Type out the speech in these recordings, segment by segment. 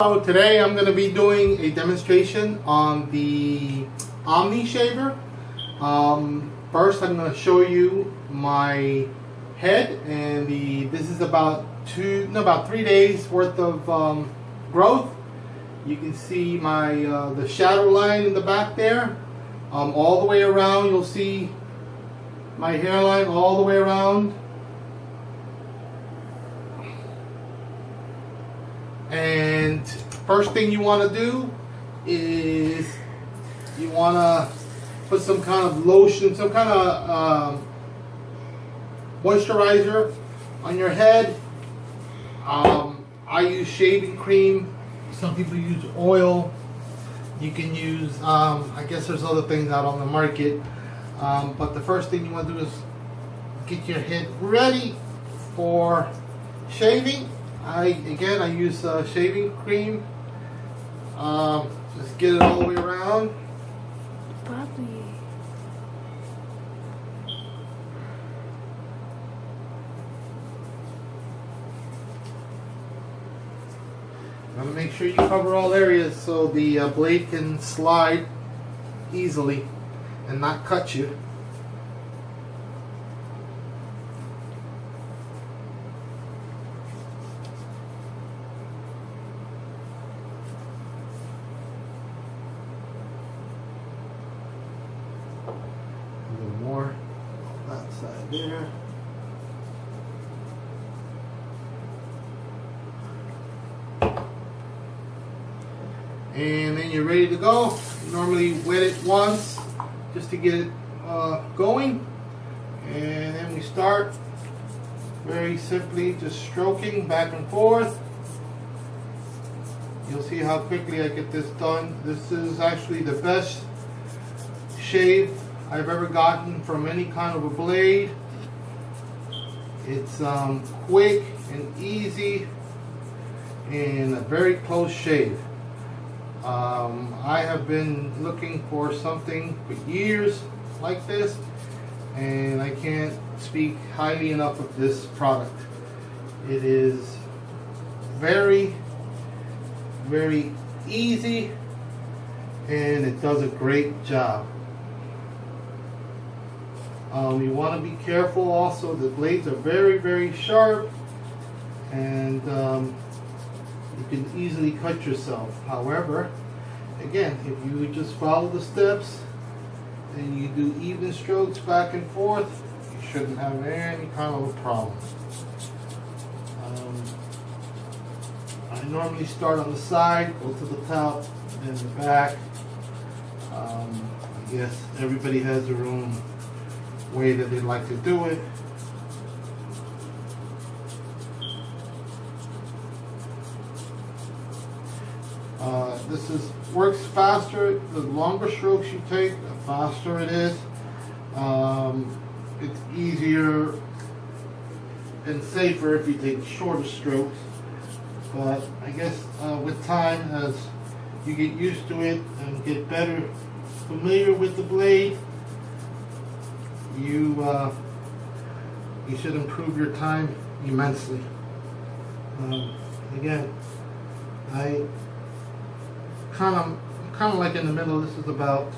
So today I'm going to be doing a demonstration on the Omni shaver. Um, first I'm going to show you my head and the this is about two no about three days worth of um, growth. You can see my uh, the shadow line in the back there. Um, all the way around you'll see my hairline all the way around. And first thing you want to do is you want to put some kind of lotion, some kind of um, moisturizer on your head. Um, I use shaving cream. Some people use oil. You can use, um, I guess there's other things out on the market. Um, but the first thing you want to do is get your head ready for shaving. I again I use uh, shaving cream. Um, just get it all the way around. Papi. I'm gonna make sure you cover all areas so the uh, blade can slide easily and not cut you. A little more there. and then you're ready to go. Normally wet it once just to get it uh, going, and then we start very simply just stroking back and forth. You'll see how quickly I get this done. This is actually the best shave I've ever gotten from any kind of a blade. It's um, quick and easy and a very close shave. Um, I have been looking for something for years like this, and I can't speak highly enough of this product. It is very, very easy, and it does a great job. Um, you want to be careful also, the blades are very, very sharp, and um, you can easily cut yourself. However, again, if you just follow the steps and you do even strokes back and forth, you shouldn't have any kind of a problem. Um, I normally start on the side, go to the top, then the back. Um, I guess everybody has their own way that they like to do it. Uh, this is works faster. The longer strokes you take, the faster it is. Um, it's easier and safer if you take shorter strokes. But I guess uh, with time, as you get used to it and get better familiar with the blade, you uh, you should improve your time immensely. Um, again, I kind of kind of like in the middle. This is about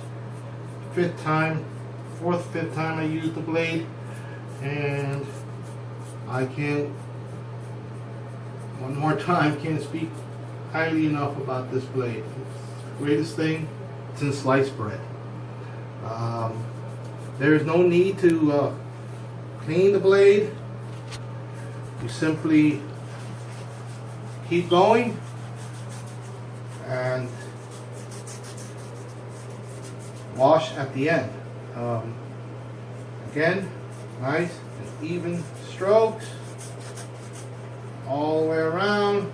fifth time, fourth, fifth time I used the blade, and I can't one more time can't speak highly enough about this blade. It's the greatest thing since sliced bread. Um, there is no need to uh, clean the blade. You simply keep going and wash at the end. Um, again, nice and even strokes all the way around.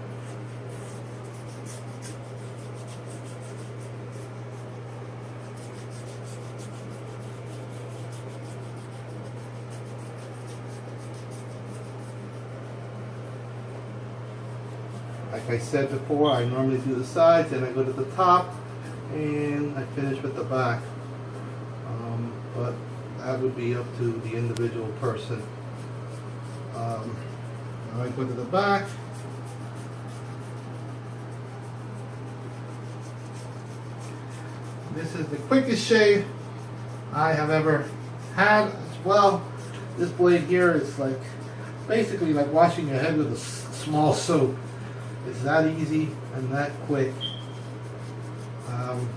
Like I said before, I normally do the sides, then I go to the top, and I finish with the back. Um, but that would be up to the individual person. Um, I go to the back. This is the quickest shave I have ever had as well. This blade here is like basically like washing your head with a small soap. It's that easy and that quick. Um,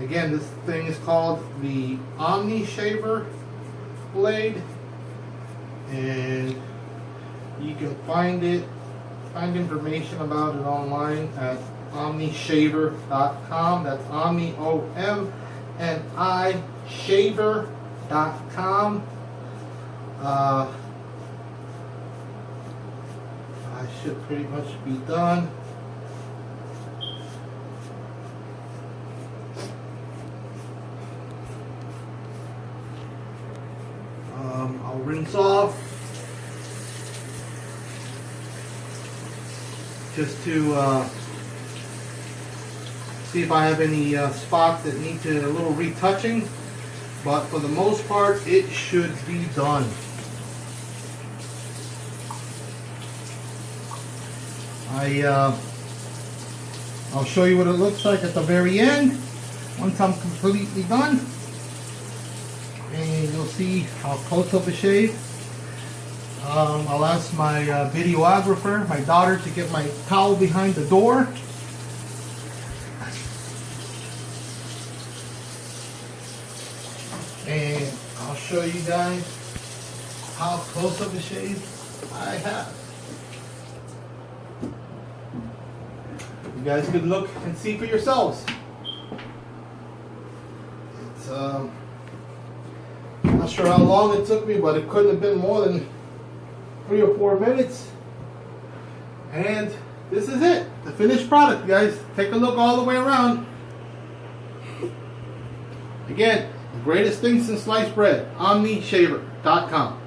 again, this thing is called the Omni Shaver blade, and you can find it, find information about it online at omnishaver.com. That's Omni O M N I shaver.com. Uh, I should pretty much be done. Um, I'll rinse off just to uh, see if I have any uh, spots that need to a little retouching. But for the most part, it should be done. I uh, I'll show you what it looks like at the very end once I'm completely done and you'll see how close of a shave. Um, I'll ask my uh, videographer, my daughter, to get my towel behind the door. And I'll show you guys how close of a shave I have. Guys can look and see for yourselves. It's um, not sure how long it took me, but it couldn't have been more than three or four minutes. And this is it, the finished product, guys. Take a look all the way around. Again, the greatest thing since sliced bread, OmniShaver.com.